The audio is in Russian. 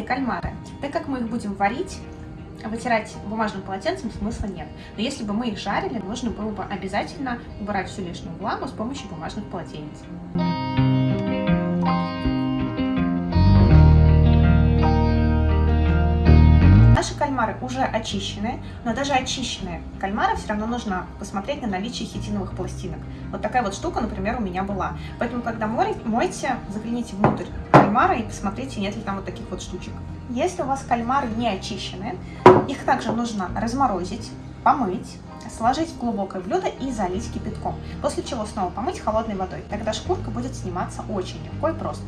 кальмары. Так как мы их будем варить, вытирать бумажным полотенцем смысла нет. Но если бы мы их жарили, нужно было бы обязательно убирать всю лишнюю влагу с помощью бумажных полотенец. Наши кальмары уже очищены, но даже очищенные кальмары все равно нужно посмотреть на наличие хитиновых пластинок. Вот такая вот штука, например, у меня была. Поэтому, когда мойте, загляните внутрь кальмара и посмотрите, нет ли там вот таких вот штучек. Если у вас кальмары не очищены, их также нужно разморозить, помыть, сложить в глубокое блюдо и залить кипятком. После чего снова помыть холодной водой. Тогда шкурка будет сниматься очень легко и просто.